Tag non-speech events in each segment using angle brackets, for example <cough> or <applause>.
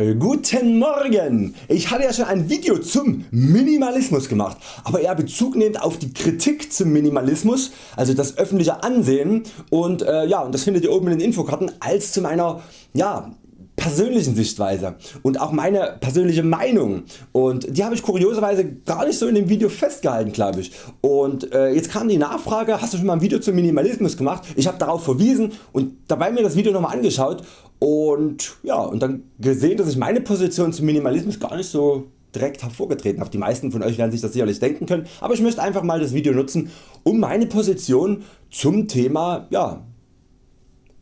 Äh, guten Morgen! Ich hatte ja schon ein Video zum Minimalismus gemacht, aber eher Bezug nehmend auf die Kritik zum Minimalismus, also das öffentliche Ansehen und, äh, ja, und das findet ihr oben in den Infokarten als zu meiner ja, persönlichen Sichtweise und auch meine persönliche Meinung und die habe ich kurioserweise gar nicht so in dem Video festgehalten glaube ich und äh, jetzt kam die Nachfrage hast du schon mal ein Video zum Minimalismus gemacht ich habe darauf verwiesen und dabei mir das Video nochmal angeschaut und, ja, und dann gesehen dass ich meine Position zum Minimalismus gar nicht so direkt hervorgetreten habe. Die meisten von Euch werden sich das sicherlich denken können, aber ich möchte einfach mal das Video nutzen um meine Position zum Thema ja,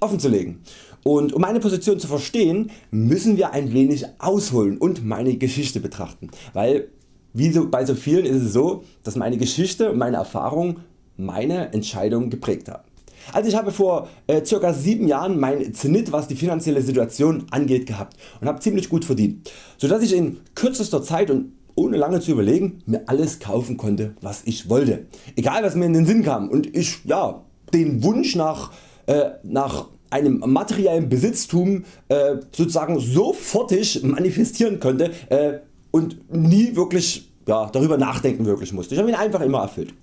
offenzulegen. Und um meine Position zu verstehen müssen wir ein wenig ausholen und meine Geschichte betrachten, weil wie so bei so vielen ist es so dass meine Geschichte und meine Erfahrung meine Entscheidung geprägt haben. Also ich habe vor äh, ca. 7 Jahren mein Zenit was die finanzielle Situation angeht gehabt und habe ziemlich gut verdient, sodass ich in kürzester Zeit und ohne lange zu überlegen mir alles kaufen konnte was ich wollte, egal was mir in den Sinn kam und ich ja, den Wunsch nach, äh, nach einem materiellen Besitztum äh, sozusagen sofortig manifestieren konnte äh, und nie wirklich ja, darüber nachdenken wirklich musste. Ich habe ihn einfach immer erfüllt.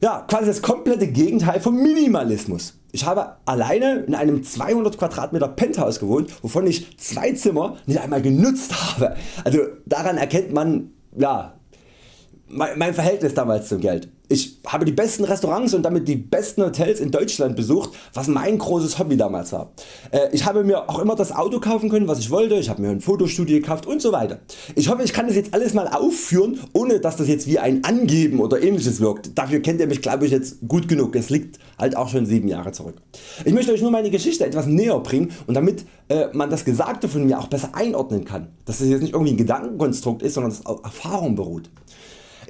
Ja, quasi das komplette Gegenteil vom Minimalismus. Ich habe alleine in einem 200 Quadratmeter Penthouse gewohnt, wovon ich zwei Zimmer nicht einmal genutzt habe. Also daran erkennt man ja, mein Verhältnis damals zum Geld. Ich habe die besten Restaurants und damit die besten Hotels in Deutschland besucht, was mein großes Hobby damals war. Äh, ich habe mir auch immer das Auto kaufen können was ich wollte, ich habe mir ein Fotostudio gekauft und so weiter. Ich hoffe ich kann das jetzt alles mal aufführen ohne dass das jetzt wie ein Angeben oder ähnliches wirkt. Dafür kennt ihr mich glaube ich jetzt gut genug, es liegt halt auch schon 7 Jahre zurück. Ich möchte Euch nur meine Geschichte etwas näher bringen und damit äh, man das Gesagte von mir auch besser einordnen kann, dass es jetzt nicht irgendwie ein Gedankenkonstrukt ist, sondern dass es auf Erfahrung beruht.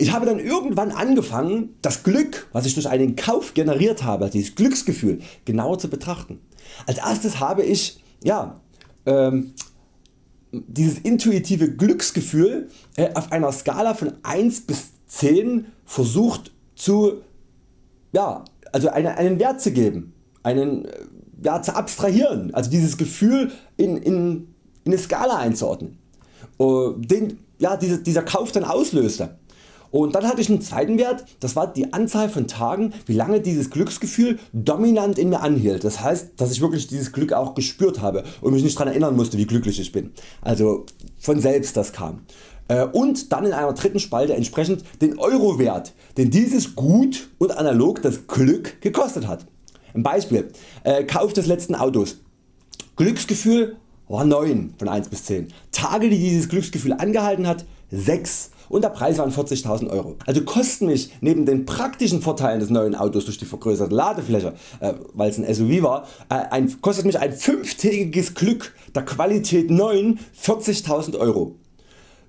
Ich habe dann irgendwann angefangen das Glück was ich durch einen Kauf generiert habe, dieses Glücksgefühl genauer zu betrachten. Als erstes habe ich ja, ähm, dieses intuitive Glücksgefühl äh, auf einer Skala von 1 bis 10 versucht zu, ja, also einen, einen Wert zu geben, einen, äh, ja, zu abstrahieren, also dieses Gefühl in, in, in eine Skala einzuordnen, uh, den ja, diese, dieser Kauf dann auslöste. Und dann hatte ich einen zweiten Wert, das war die Anzahl von Tagen wie lange dieses Glücksgefühl dominant in mir anhielt. Das heißt dass ich wirklich dieses Glück auch gespürt habe und mich nicht daran erinnern musste wie glücklich ich bin. Also von selbst das kam. Äh, und dann in einer dritten Spalte entsprechend den Eurowert den dieses Gut und analog das Glück gekostet hat. Ein Beispiel äh, Kauf des letzten Autos. Glücksgefühl war 9 von 1 bis 10. Tage die dieses Glücksgefühl angehalten hat 6 und der Preis waren 40.000 Euro. Also kosten mich neben den praktischen Vorteilen des neuen Autos durch die vergrößerte Ladefläche, äh, weil es ein SUV war, äh, ein, kostet mich ein fünftägiges Glück der Qualität 9 40.000 Euro.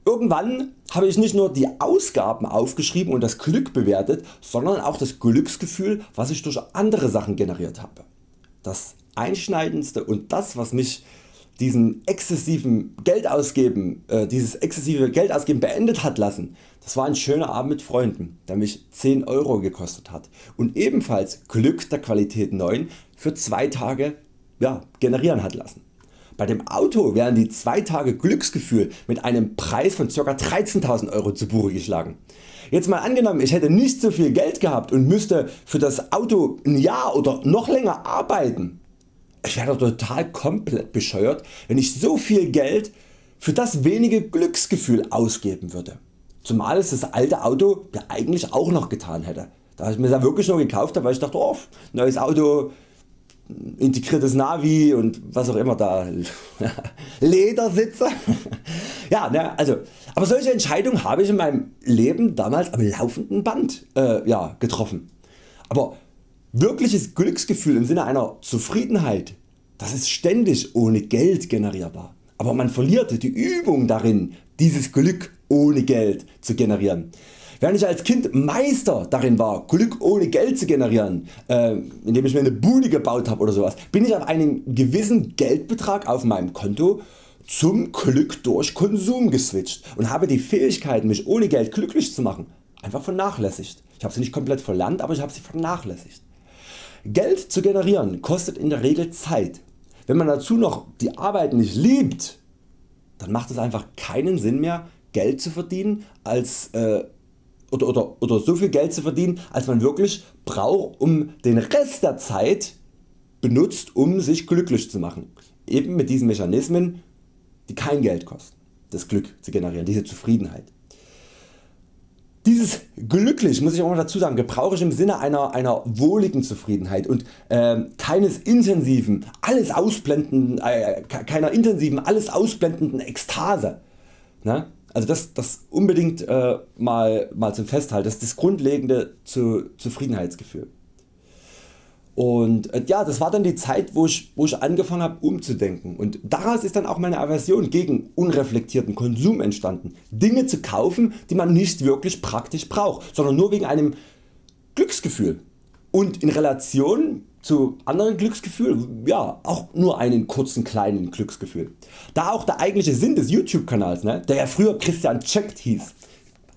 Irgendwann habe ich nicht nur die Ausgaben aufgeschrieben und das Glück bewertet, sondern auch das Glücksgefühl was ich durch andere Sachen generiert habe. Das einschneidendste und das was mich diesen exzessiven Geldausgeben, äh, dieses exzessive Geldausgeben beendet hat lassen, das war ein schöner Abend mit Freunden, der mich 10 Euro gekostet hat und ebenfalls Glück der Qualität 9 für 2 Tage ja, generieren hat lassen. Bei dem Auto werden die 2 Tage Glücksgefühl mit einem Preis von ca. 13.000 Euro zu Buche geschlagen. Jetzt mal angenommen ich hätte nicht so viel Geld gehabt und müsste für das Auto ein Jahr oder noch länger arbeiten, ich wäre total komplett bescheuert wenn ich so viel Geld für das wenige Glücksgefühl ausgeben würde. Zumal es das alte Auto ja eigentlich auch noch getan hätte. Da ich mir das wirklich nur gekauft habe, weil ich dachte oh, neues Auto, integriertes Navi und was auch immer da, <laughs> Ledersitze. <laughs> ja, ne, also, aber solche Entscheidungen habe ich in meinem Leben damals am laufenden Band äh, ja, getroffen. Aber Wirkliches Glücksgefühl im Sinne einer Zufriedenheit das ist ständig ohne Geld generierbar, aber man verliert die Übung darin dieses Glück ohne Geld zu generieren. Während ich als Kind Meister darin war Glück ohne Geld zu generieren, äh, indem ich mir eine Bude gebaut habe oder sowas, bin ich auf einen gewissen Geldbetrag auf meinem Konto zum Glück durch Konsum geswitcht und habe die Fähigkeit mich ohne Geld glücklich zu machen einfach vernachlässigt. Ich habe sie nicht komplett verlernt, aber ich habe sie vernachlässigt. Geld zu generieren kostet in der Regel Zeit. Wenn man dazu noch die Arbeit nicht liebt, dann macht es einfach keinen Sinn mehr Geld zu verdienen als äh, oder, oder, oder so viel Geld zu verdienen als man wirklich braucht um den Rest der Zeit benutzt um sich glücklich zu machen. Eben mit diesen Mechanismen die kein Geld kosten, das Glück zu generieren, diese Zufriedenheit. Dieses glücklich muss ich auch mal dazu sagen, gebrauche ich im Sinne einer, einer wohligen Zufriedenheit und äh, keines intensiven, alles ausblendenden, äh, keiner intensiven, alles ausblendenden Ekstase. Ne? Also das, das unbedingt äh, mal, mal zum Festhalten, das ist das grundlegende zu Zufriedenheitsgefühl. Und äh, ja, das war dann die Zeit wo ich, wo ich angefangen habe umzudenken und daraus ist dann auch meine Aversion gegen unreflektierten Konsum entstanden. Dinge zu kaufen die man nicht wirklich praktisch braucht, sondern nur wegen einem Glücksgefühl und in Relation zu anderen Glücksgefühl, ja auch nur einen kurzen kleinen Glücksgefühl. Da auch der eigentliche Sinn des YouTube Kanals, ne, der ja früher Christian Checkt hieß,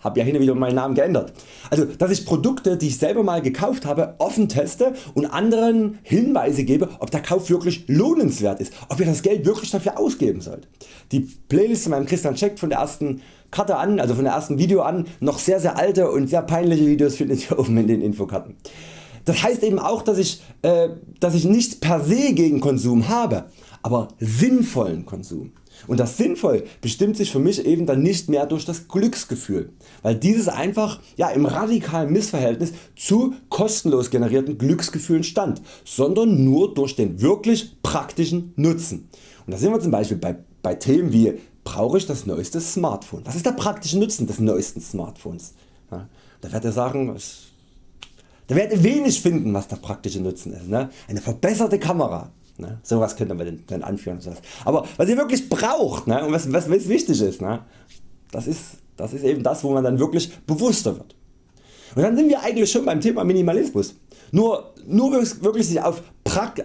habe ja hin und wieder meinen Namen geändert. Also dass ich Produkte die ich selber mal gekauft habe offen teste und anderen Hinweise gebe ob der Kauf wirklich lohnenswert ist, ob ihr das Geld wirklich dafür ausgeben sollt. Die Playlist zu meinem Christian Check von der ersten Karte an, also von der ersten Video an, noch sehr sehr alte und sehr peinliche Videos findet ihr <laughs> oben in den Infokarten. Das heißt eben auch dass ich, äh, dass ich nicht per se gegen Konsum habe, aber sinnvollen Konsum. Und das sinnvoll bestimmt sich für mich eben dann nicht mehr durch das Glücksgefühl, weil dieses einfach ja, im radikalen Missverhältnis zu kostenlos generierten Glücksgefühlen stand, sondern nur durch den wirklich praktischen Nutzen. Und da sind wir zum Beispiel bei, bei Themen wie brauche ich das neueste Smartphone? Was ist der praktische Nutzen des neuesten Smartphones? Ja, da werdet ihr sagen, da werdet ihr wenig finden was der praktische Nutzen ist. Ne? Eine verbesserte Kamera, Ne? Sowas könnte man dann anführen. Aber was ihr wirklich braucht ne? und was, was, was wichtig ist, ne? das ist, das ist eben das wo man dann wirklich bewusster wird. Und dann sind wir eigentlich schon beim Thema Minimalismus. Nur, nur wirklich sich auf,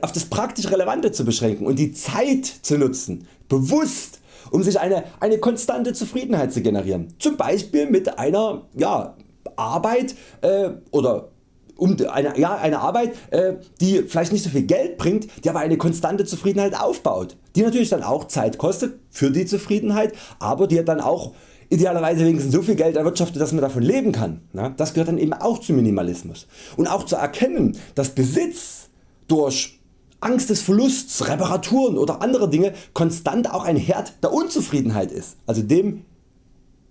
auf das praktisch Relevante zu beschränken und die Zeit zu nutzen, bewusst um sich eine, eine konstante Zufriedenheit zu generieren. Zum Beispiel mit einer ja, Arbeit äh, oder um eine, ja, eine Arbeit äh, die vielleicht nicht so viel Geld bringt, die aber eine konstante Zufriedenheit aufbaut, die natürlich dann auch Zeit kostet für die Zufriedenheit, aber die dann auch idealerweise wenigstens so viel Geld erwirtschaftet dass man davon leben kann. Das gehört dann eben auch zum Minimalismus. Und auch zu erkennen dass Besitz durch Angst des Verlusts, Reparaturen oder andere Dinge konstant auch ein Herd der Unzufriedenheit ist, also dem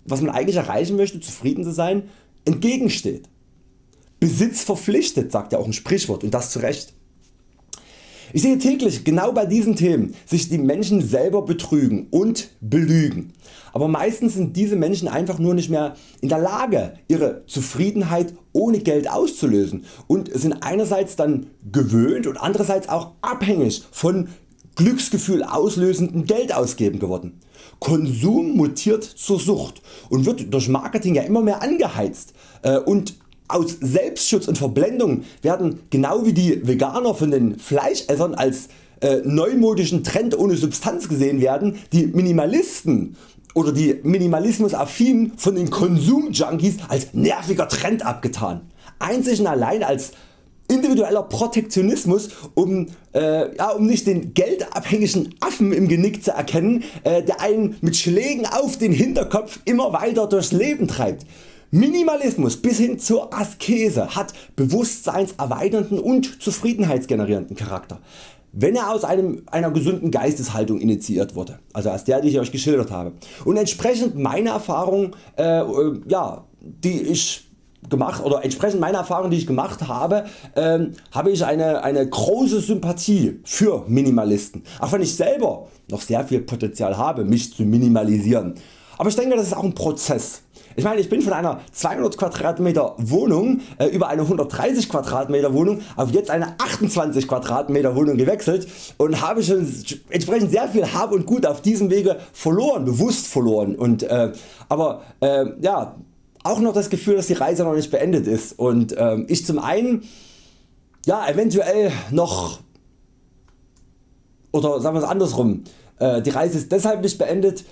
was man eigentlich erreichen möchte zufrieden zu sein entgegensteht. Besitz verpflichtet, sagt ja auch ein Sprichwort und das zu Recht. Ich sehe täglich genau bei diesen Themen sich die Menschen selber betrügen und belügen. Aber meistens sind diese Menschen einfach nur nicht mehr in der Lage ihre Zufriedenheit ohne Geld auszulösen und sind einerseits dann gewöhnt und andererseits auch abhängig von Glücksgefühl auslösenden Geldausgeben geworden. Konsum mutiert zur Sucht und wird durch Marketing ja immer mehr angeheizt äh, und aus Selbstschutz und Verblendung werden genau wie die Veganer von den Fleischessern als äh, neumodischen Trend ohne Substanz gesehen werden, die Minimalisten oder die Minimalismus-affinen von den Konsumjunkies als nerviger Trend abgetan. Einzig und allein als individueller Protektionismus um, äh, ja, um nicht den geldabhängigen Affen im Genick zu erkennen äh, der einen mit Schlägen auf den Hinterkopf immer weiter durchs Leben treibt. Minimalismus bis hin zur Askese hat bewusstseinserweiternden und zufriedenheitsgenerierenden Charakter, wenn er aus einem, einer gesunden Geisteshaltung initiiert wurde, also als der die ich Euch geschildert habe. Und entsprechend meiner Erfahrung, äh, äh, ja, die ich gemacht oder entsprechend meiner Erfahrung die ich gemacht habe, äh, habe ich eine, eine große Sympathie für Minimalisten, auch wenn ich selber noch sehr viel Potenzial habe mich zu minimalisieren. Aber ich denke das ist auch ein Prozess ich meine ich bin von einer 200 Quadratmeter Wohnung äh, über eine 130 Quadratmeter Wohnung auf jetzt eine 28 Quadratmeter Wohnung gewechselt und habe schon entsprechend sehr viel Hab und Gut auf diesem Wege verloren, bewusst verloren. Und, äh, aber äh, ja, auch noch das Gefühl dass die Reise noch nicht beendet ist und äh, ich zum einen ja, eventuell noch oder sagen wir es andersrum, äh, die Reise ist deshalb nicht beendet,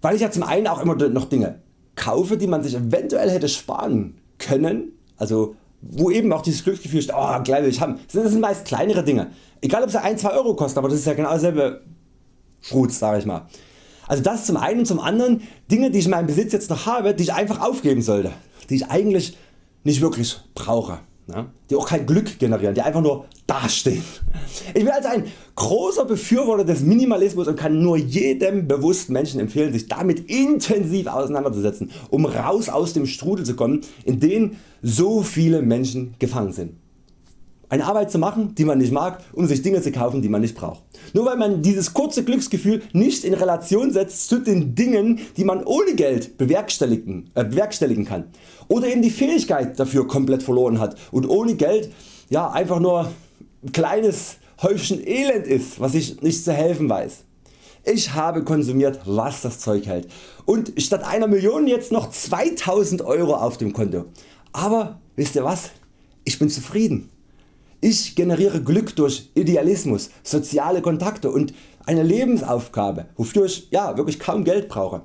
weil ich ja zum einen auch immer noch Dinge kaufe die man sich eventuell hätte sparen können, also wo eben auch dieses Glücksgefühl ist, oh gleich will ich haben. Das sind meist kleinere Dinge, egal ob sie 1-2 Euro kosten, aber das ist ja genau dasselbe Schrutz sag ich mal. Also das zum einen zum anderen Dinge die ich in meinem Besitz jetzt noch habe, die ich einfach aufgeben sollte, die ich eigentlich nicht wirklich brauche, die auch kein Glück generieren, die einfach nur dastehen. Ich bin also ein großer Befürworter des Minimalismus und kann nur jedem bewussten Menschen empfehlen sich damit intensiv auseinanderzusetzen, um raus aus dem Strudel zu kommen in den so viele Menschen gefangen sind eine Arbeit zu machen die man nicht mag um sich Dinge zu kaufen die man nicht braucht. Nur weil man dieses kurze Glücksgefühl nicht in Relation setzt zu den Dingen die man ohne Geld bewerkstelligen, äh, bewerkstelligen kann oder eben die Fähigkeit dafür komplett verloren hat und ohne Geld ja, einfach nur ein kleines Häufchen Elend ist was ich nicht zu helfen weiß. Ich habe konsumiert was das Zeug hält und statt einer Million jetzt noch 2000 Euro auf dem Konto. Aber wisst ihr was? Ich bin zufrieden. Ich generiere Glück durch Idealismus, soziale Kontakte und eine Lebensaufgabe wofür ich ja, wirklich kaum Geld brauche.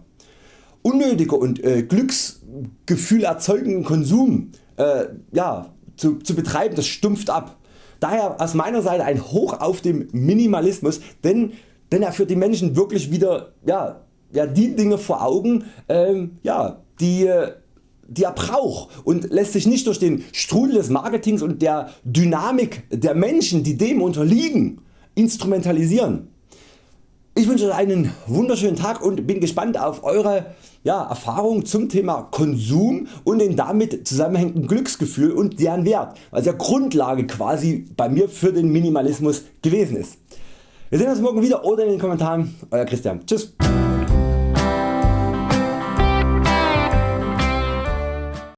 Unnötiger und äh, Glücksgefühl erzeugenden Konsum äh, ja, zu, zu betreiben das stumpft ab. Daher aus meiner Seite ein Hoch auf den Minimalismus, denn, denn er führt die Menschen wirklich wieder ja, ja, die Dinge vor Augen ähm, ja, die die er braucht und lässt sich nicht durch den Strudel des Marketings und der Dynamik der Menschen die dem unterliegen instrumentalisieren. Ich wünsche Euch einen wunderschönen Tag und bin gespannt auf Eure ja, Erfahrungen zum Thema Konsum und den damit zusammenhängenden Glücksgefühl und deren Wert, was ja Grundlage quasi bei mir für den Minimalismus gewesen ist. Wir sehen uns morgen wieder oder in den Kommentaren. Euer Christian. Tschüss.